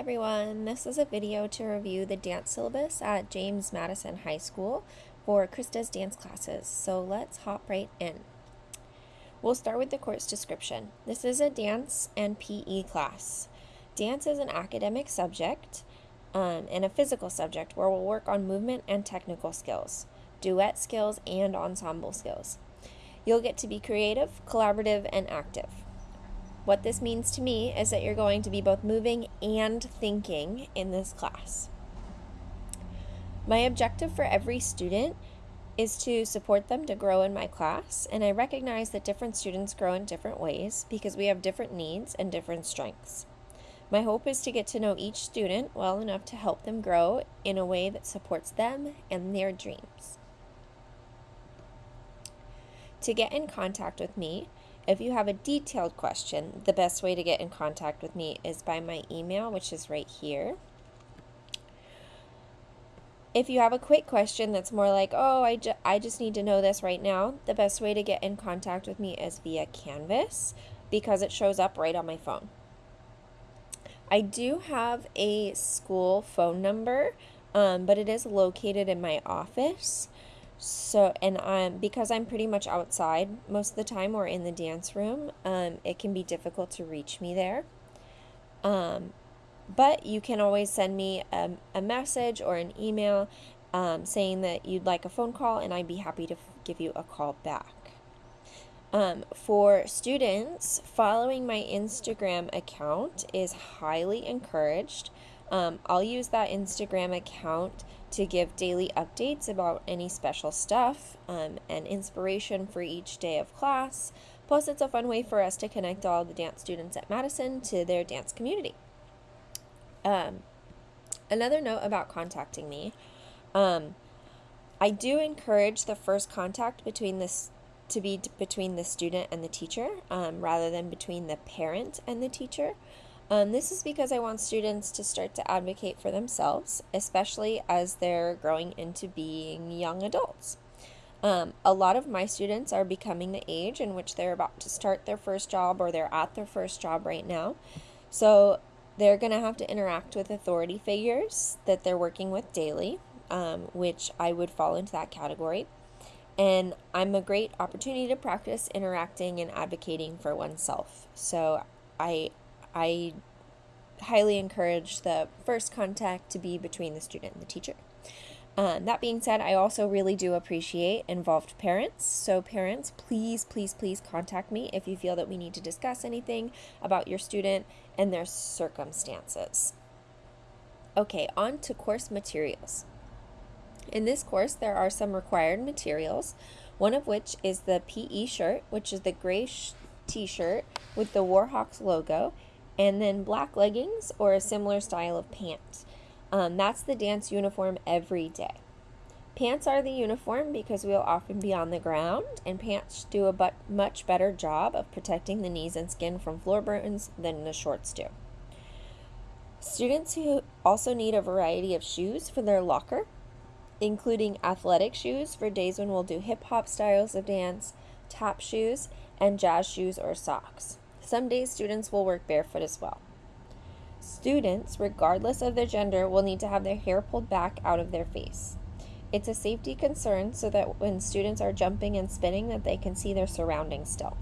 everyone, this is a video to review the dance syllabus at James Madison High School for Krista's dance classes, so let's hop right in. We'll start with the course description. This is a dance and PE class. Dance is an academic subject um, and a physical subject where we'll work on movement and technical skills, duet skills, and ensemble skills. You'll get to be creative, collaborative, and active. What this means to me is that you're going to be both moving and thinking in this class. My objective for every student is to support them to grow in my class, and I recognize that different students grow in different ways because we have different needs and different strengths. My hope is to get to know each student well enough to help them grow in a way that supports them and their dreams. To get in contact with me, if you have a detailed question, the best way to get in contact with me is by my email, which is right here. If you have a quick question that's more like, oh, I, ju I just need to know this right now, the best way to get in contact with me is via Canvas because it shows up right on my phone. I do have a school phone number, um, but it is located in my office. So, and um, because I'm pretty much outside most of the time or in the dance room, um, it can be difficult to reach me there. Um, but you can always send me a, a message or an email um, saying that you'd like a phone call, and I'd be happy to give you a call back. Um, for students, following my Instagram account is highly encouraged. Um, I'll use that Instagram account to give daily updates about any special stuff um, and inspiration for each day of class. Plus, it's a fun way for us to connect all the dance students at Madison to their dance community. Um, another note about contacting me. Um, I do encourage the first contact between this to be between the student and the teacher um, rather than between the parent and the teacher. Um, this is because I want students to start to advocate for themselves, especially as they're growing into being young adults. Um, a lot of my students are becoming the age in which they're about to start their first job or they're at their first job right now. So they're going to have to interact with authority figures that they're working with daily, um, which I would fall into that category. And I'm a great opportunity to practice interacting and advocating for oneself. So I I highly encourage the first contact to be between the student and the teacher. Um, that being said, I also really do appreciate involved parents. So, parents, please, please, please contact me if you feel that we need to discuss anything about your student and their circumstances. Okay, on to course materials. In this course, there are some required materials, one of which is the PE shirt, which is the gray t shirt with the Warhawks logo and then black leggings or a similar style of pant. Um, that's the dance uniform every day. Pants are the uniform because we'll often be on the ground, and pants do a but much better job of protecting the knees and skin from floor burns than the shorts do. Students who also need a variety of shoes for their locker, including athletic shoes for days when we'll do hip hop styles of dance, tap shoes, and jazz shoes or socks. Some days students will work barefoot as well. Students, regardless of their gender, will need to have their hair pulled back out of their face. It's a safety concern so that when students are jumping and spinning that they can see their surroundings still.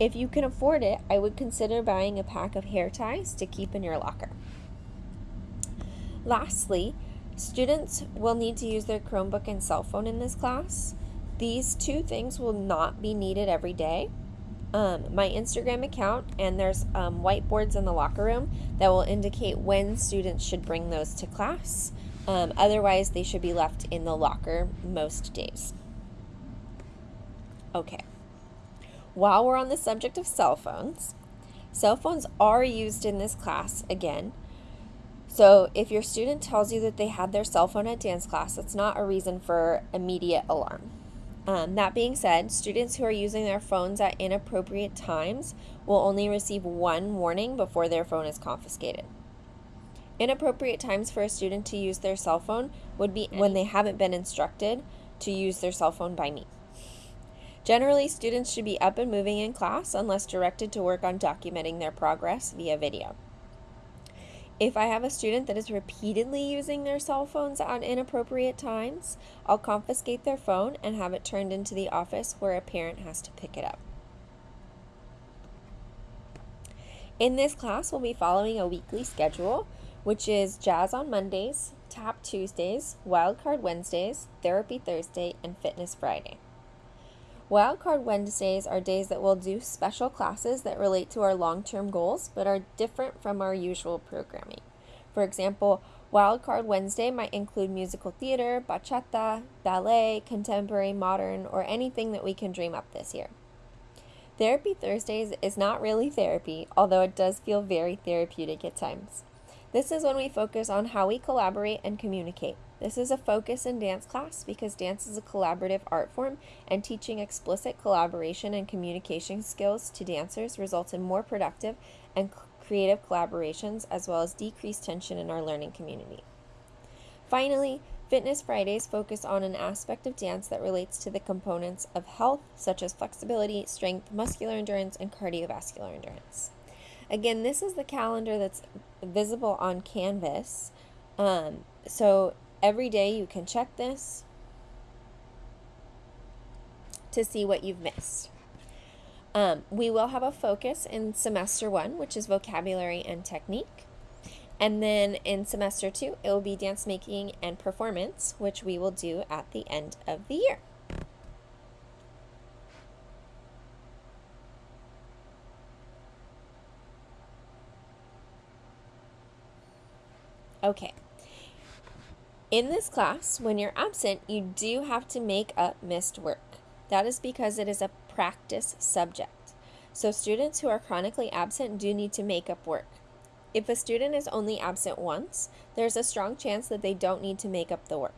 If you can afford it, I would consider buying a pack of hair ties to keep in your locker. Lastly, students will need to use their Chromebook and cell phone in this class. These two things will not be needed every day, um, my Instagram account, and there's um, whiteboards in the locker room that will indicate when students should bring those to class. Um, otherwise, they should be left in the locker most days. Okay. While we're on the subject of cell phones, cell phones are used in this class again. So if your student tells you that they had their cell phone at dance class, that's not a reason for immediate alarm. Um, that being said, students who are using their phones at inappropriate times will only receive one warning before their phone is confiscated. Inappropriate times for a student to use their cell phone would be when they haven't been instructed to use their cell phone by me. Generally, students should be up and moving in class unless directed to work on documenting their progress via video. If I have a student that is repeatedly using their cell phones at inappropriate times, I'll confiscate their phone and have it turned into the office where a parent has to pick it up. In this class, we'll be following a weekly schedule, which is jazz on Mondays, tap Tuesdays, wildcard Wednesdays, therapy Thursday, and fitness Friday. Wildcard Wednesdays are days that we'll do special classes that relate to our long term goals but are different from our usual programming. For example, Wildcard Wednesday might include musical theater, bachata, ballet, contemporary, modern, or anything that we can dream up this year. Therapy Thursdays is not really therapy, although it does feel very therapeutic at times. This is when we focus on how we collaborate and communicate. This is a focus in dance class because dance is a collaborative art form, and teaching explicit collaboration and communication skills to dancers results in more productive and creative collaborations as well as decreased tension in our learning community. Finally, Fitness Fridays focus on an aspect of dance that relates to the components of health, such as flexibility, strength, muscular endurance, and cardiovascular endurance. Again, this is the calendar that's visible on Canvas. Um, so every day you can check this to see what you've missed. Um, we will have a focus in semester one, which is vocabulary and technique. And then in semester two, it will be dance making and performance, which we will do at the end of the year. Okay. In this class, when you're absent, you do have to make up missed work. That is because it is a practice subject. So students who are chronically absent do need to make up work. If a student is only absent once, there's a strong chance that they don't need to make up the work.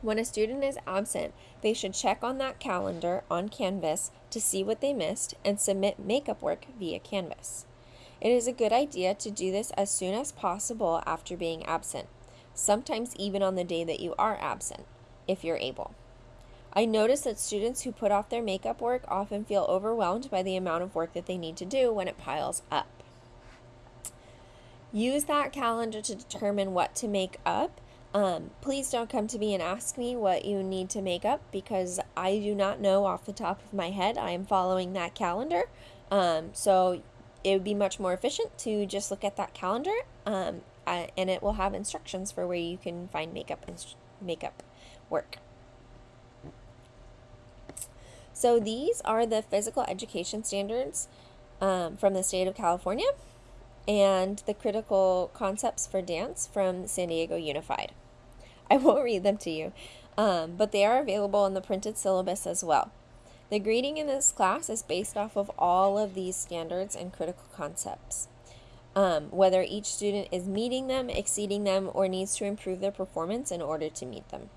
When a student is absent, they should check on that calendar on Canvas to see what they missed and submit makeup work via Canvas. It is a good idea to do this as soon as possible after being absent, sometimes even on the day that you are absent, if you're able. I notice that students who put off their makeup work often feel overwhelmed by the amount of work that they need to do when it piles up. Use that calendar to determine what to make up. Um, please don't come to me and ask me what you need to make up because I do not know off the top of my head. I am following that calendar. Um, so it would be much more efficient to just look at that calendar um, uh, and it will have instructions for where you can find makeup makeup work. So these are the physical education standards um, from the state of California and the critical concepts for dance from San Diego Unified. I won't read them to you, um, but they are available in the printed syllabus as well. The grading in this class is based off of all of these standards and critical concepts. Um, whether each student is meeting them, exceeding them, or needs to improve their performance in order to meet them.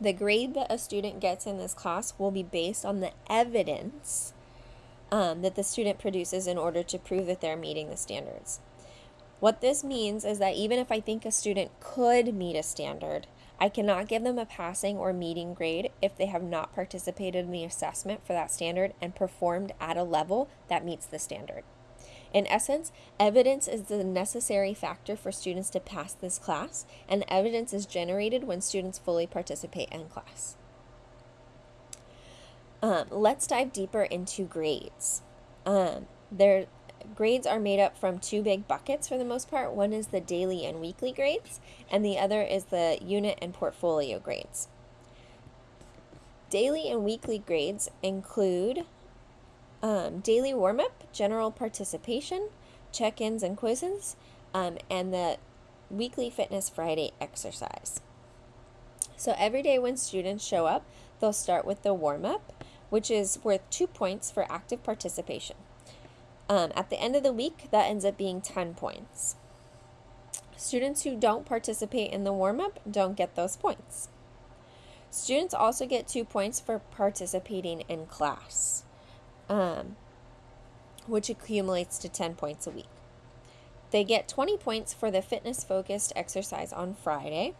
The grade that a student gets in this class will be based on the evidence um, that the student produces in order to prove that they're meeting the standards. What this means is that even if I think a student could meet a standard, I cannot give them a passing or meeting grade if they have not participated in the assessment for that standard and performed at a level that meets the standard. In essence, evidence is the necessary factor for students to pass this class, and evidence is generated when students fully participate in class. Um, let's dive deeper into grades. Um, their grades are made up from two big buckets for the most part. One is the daily and weekly grades, and the other is the unit and portfolio grades. Daily and weekly grades include um, daily warm up, general participation, check ins and quizzes, um, and the weekly Fitness Friday exercise. So every day when students show up, they'll start with the warm up which is worth two points for active participation. Um, at the end of the week, that ends up being 10 points. Students who don't participate in the warm up don't get those points. Students also get two points for participating in class, um, which accumulates to 10 points a week. They get 20 points for the fitness focused exercise on Friday.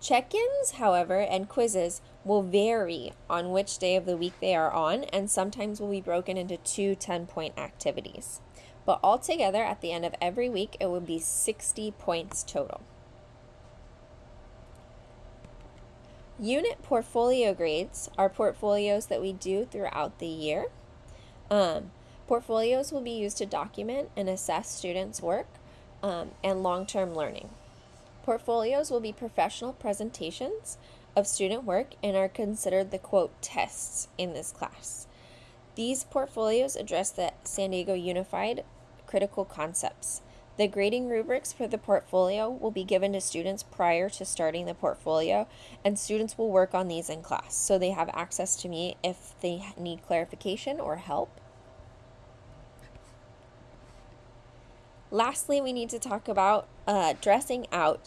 Check ins, however, and quizzes will vary on which day of the week they are on and sometimes will be broken into two 10 point activities. But altogether, at the end of every week, it would be 60 points total. Unit portfolio grades are portfolios that we do throughout the year. Um, portfolios will be used to document and assess students' work um, and long term learning. Portfolios will be professional presentations of student work and are considered the quote tests in this class. These portfolios address the San Diego Unified critical concepts. The grading rubrics for the portfolio will be given to students prior to starting the portfolio, and students will work on these in class, so they have access to me if they need clarification or help. Lastly, we need to talk about uh, dressing out.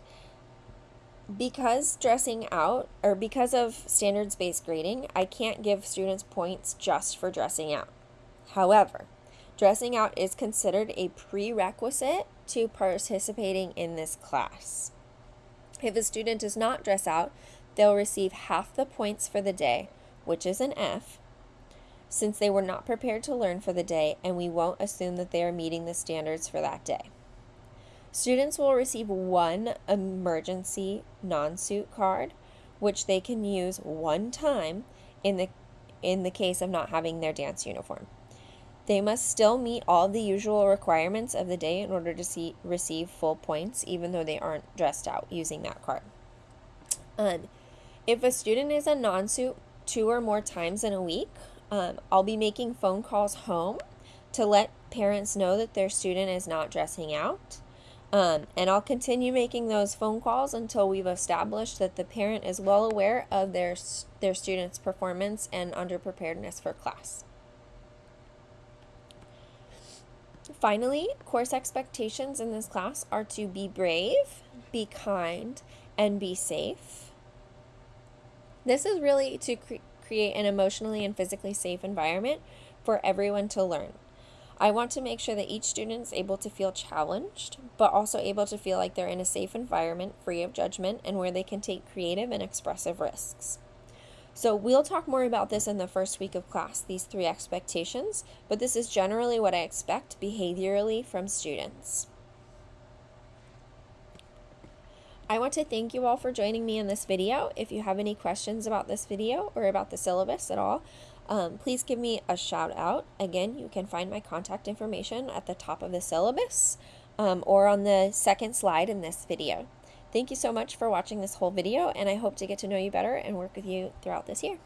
Because dressing out, or because of standards based grading, I can't give students points just for dressing out. However, dressing out is considered a prerequisite to participating in this class. If a student does not dress out, they'll receive half the points for the day, which is an F, since they were not prepared to learn for the day, and we won't assume that they are meeting the standards for that day. Students will receive one emergency non-suit card, which they can use one time in the in the case of not having their dance uniform. They must still meet all the usual requirements of the day in order to see, receive full points, even though they aren't dressed out using that card. Um, if a student is a non suit two or more times in a week, um, I'll be making phone calls home to let parents know that their student is not dressing out. Um, and I'll continue making those phone calls until we've established that the parent is well aware of their, their student's performance and underpreparedness for class. Finally, course expectations in this class are to be brave, be kind, and be safe. This is really to cre create an emotionally and physically safe environment for everyone to learn. I want to make sure that each student is able to feel challenged, but also able to feel like they're in a safe environment, free of judgment, and where they can take creative and expressive risks. So we'll talk more about this in the first week of class, these three expectations, but this is generally what I expect behaviorally from students. I want to thank you all for joining me in this video. If you have any questions about this video or about the syllabus at all, um, please give me a shout out. Again, you can find my contact information at the top of the syllabus um, or on the second slide in this video. Thank you so much for watching this whole video, and I hope to get to know you better and work with you throughout this year.